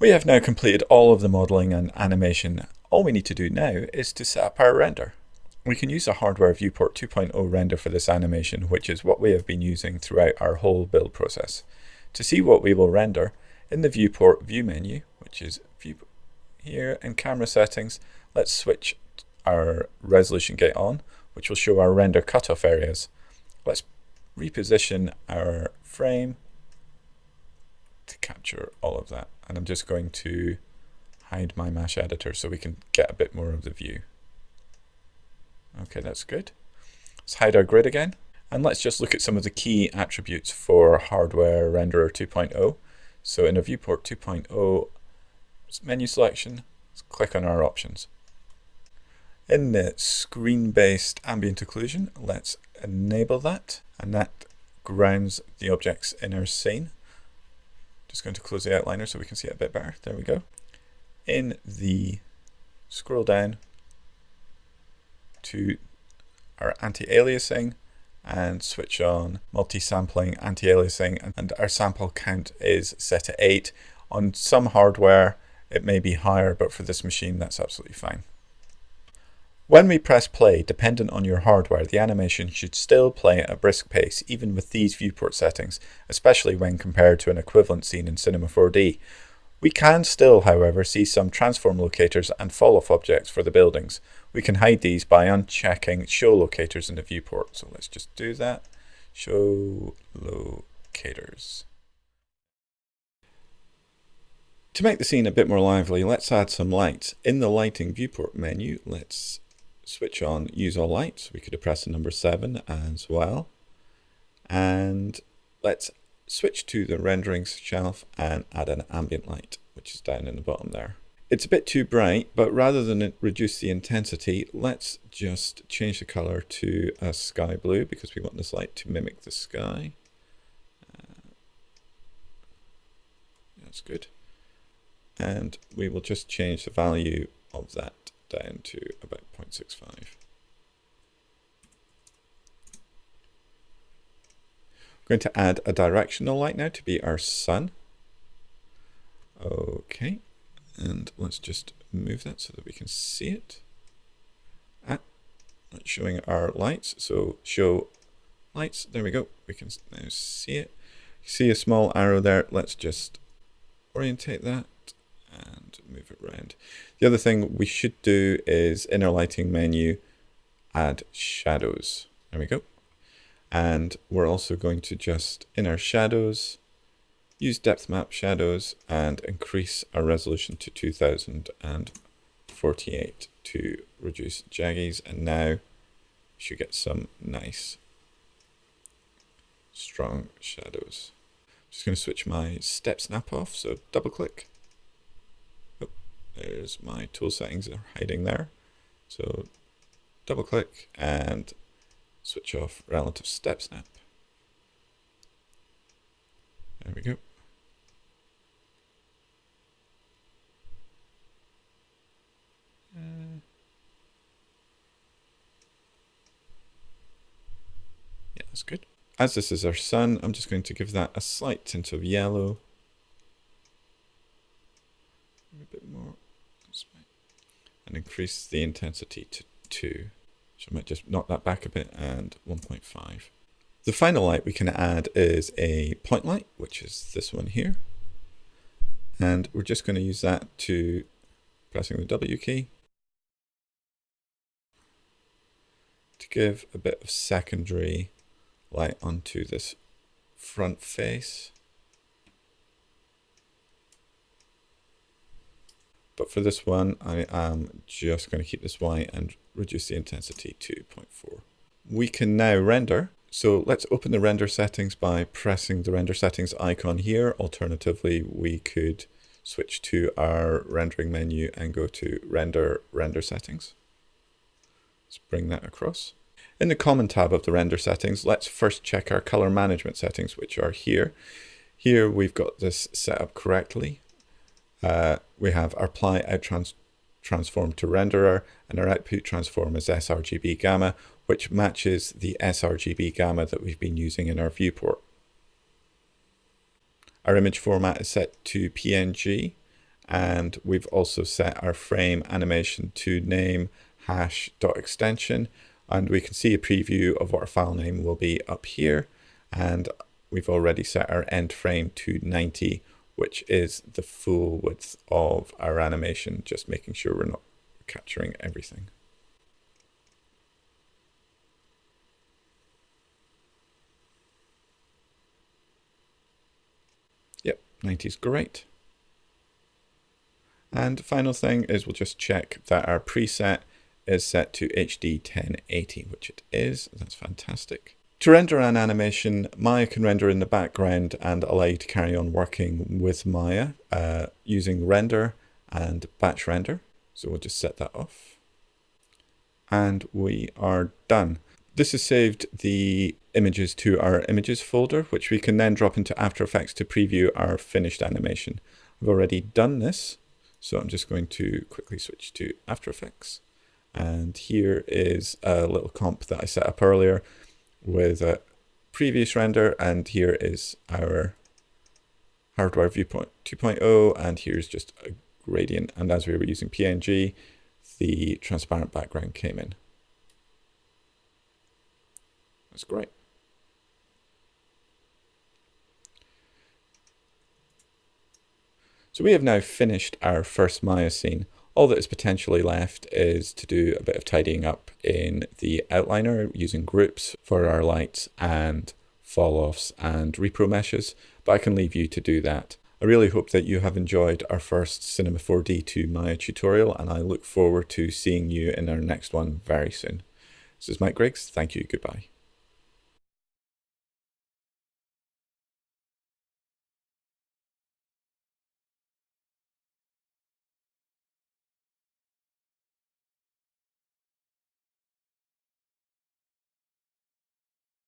We have now completed all of the modeling and animation. All we need to do now is to set up our render. We can use a hardware viewport 2.0 render for this animation, which is what we have been using throughout our whole build process. To see what we will render, in the viewport view menu, which is view here in camera settings, let's switch our resolution gate on, which will show our render cutoff areas. Let's reposition our frame to capture all of that. And I'm just going to hide my mesh editor so we can get a bit more of the view. Okay, that's good. Let's hide our grid again. And let's just look at some of the key attributes for Hardware Renderer 2.0. So in a Viewport 2.0 menu selection, let's click on our options. In the screen-based ambient occlusion, let's enable that, and that grounds the objects in our scene. Just going to close the outliner so we can see it a bit better. There we go. In the scroll down to our anti-aliasing and switch on multi-sampling anti-aliasing and our sample count is set at 8. On some hardware it may be higher but for this machine that's absolutely fine. When we press play, dependent on your hardware, the animation should still play at a brisk pace even with these viewport settings, especially when compared to an equivalent scene in Cinema 4D. We can still, however, see some transform locators and fall-off objects for the buildings. We can hide these by unchecking show locators in the viewport. So let's just do that. Show locators. To make the scene a bit more lively, let's add some lights. In the lighting viewport menu, let's switch on use all lights. We could have pressed the number 7 as well. And let's switch to the renderings shelf and add an ambient light, which is down in the bottom there. It's a bit too bright, but rather than reduce the intensity, let's just change the color to a sky blue because we want this light to mimic the sky. Uh, that's good. And we will just change the value of that down to about 0.65. I'm going to add a directional light now to be our sun. Okay, and let's just move that so that we can see it. Ah, showing our lights, so show lights, there we go, we can now see it. See a small arrow there, let's just orientate that and move it around. The other thing we should do is in our lighting menu, add shadows. There we go. And we're also going to just, in our shadows, use depth map shadows and increase our resolution to 2048 to reduce jaggies. And now we should get some nice strong shadows. Just going to switch my step snap off, so double click there's my tool settings are hiding there. So double click and switch off relative step snap. There we go. Uh, yeah, that's good. As this is our sun, I'm just going to give that a slight tint of yellow. A bit more and increase the intensity to 2. So I might just knock that back a bit and 1.5. The final light we can add is a point light, which is this one here. And we're just going to use that to pressing the W key to give a bit of secondary light onto this front face. But for this one, I am just going to keep this white and reduce the intensity to 0.4. We can now render. So let's open the render settings by pressing the render settings icon here. Alternatively, we could switch to our rendering menu and go to render render settings. Let's bring that across. In the common tab of the render settings, let's first check our color management settings, which are here. Here we've got this set up correctly uh, we have our apply out trans transform to renderer and our output transform is sRGB gamma, which matches the sRGB gamma that we've been using in our viewport. Our image format is set to PNG and we've also set our frame animation to name hash dot extension, and we can see a preview of what our file name will be up here and we've already set our end frame to 90 which is the full width of our animation just making sure we're not capturing everything. Yep, 90 is great. And final thing is we'll just check that our preset is set to HD 1080, which it is. That's fantastic. To render an animation, Maya can render in the background and allow you to carry on working with Maya uh, using render and batch render. So we'll just set that off. And we are done. This has saved the images to our images folder, which we can then drop into After Effects to preview our finished animation. I've already done this, so I'm just going to quickly switch to After Effects. And here is a little comp that I set up earlier with a previous render. And here is our hardware viewport 2.0. And here's just a gradient. And as we were using PNG, the transparent background came in. That's great. So we have now finished our first Maya scene. All that is potentially left is to do a bit of tidying up in the outliner using groups for our lights and fall-offs and repro meshes, but I can leave you to do that. I really hope that you have enjoyed our first Cinema 4D to Maya tutorial and I look forward to seeing you in our next one very soon. This is Mike Griggs, thank you, goodbye.